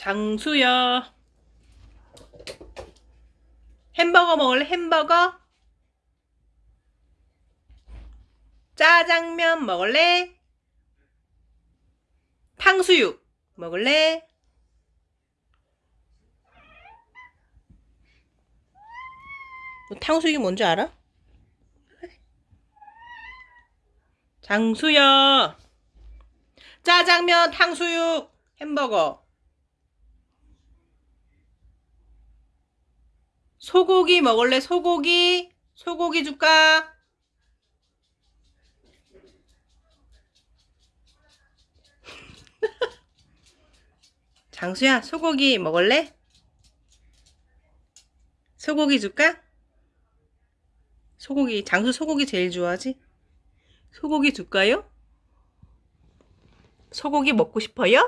장수야. 햄버거 먹을래? 햄버거? 짜장면 먹을래? 탕수육 먹을래? 너 탕수육이 뭔지 알아? 장수야. 짜장면, 탕수육, 햄버거. 소고기 먹을래? 소고기? 소고기 줄까? 장수야, 소고기 먹을래? 소고기 줄까? 소고기, 장수 소고기 제일 좋아하지? 소고기 줄까요? 소고기 먹고 싶어요?